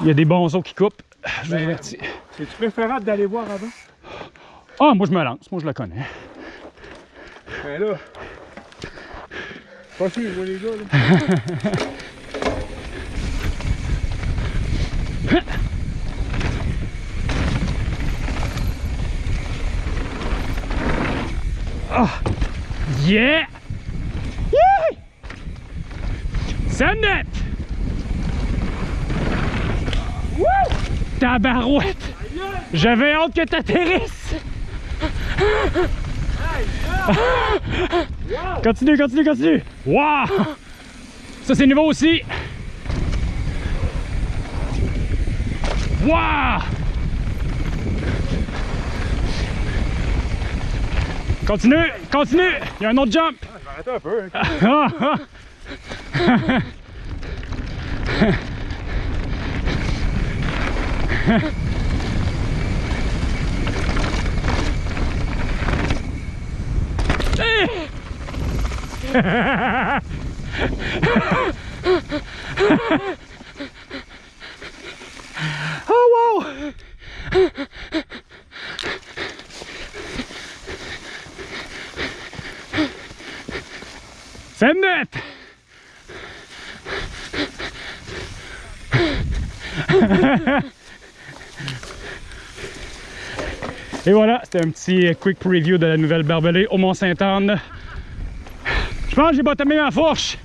Il y a des bons qui coupent. Je vous Ben, avertis. C'est-tu préférable d'aller voir avant? Ah, moi je me lance, moi je la connais. Ben là. Pas sûr, moi, les gars, là. Yeah! Yeah! Send it! Tabarouette! J'avais hâte que t'atterrisses! Continue, continue, continue! Wow! Ça c'est nouveau aussi! Wow! Continue, continue! Il y a un autre jump! Je vais arrêter un peu. hein. Oh wow! Send it! Et voilà, c'était un petit quick preview de la nouvelle barbelée au Mont-Sainte-Anne. Je pense que j'ai bottomé ma fourche.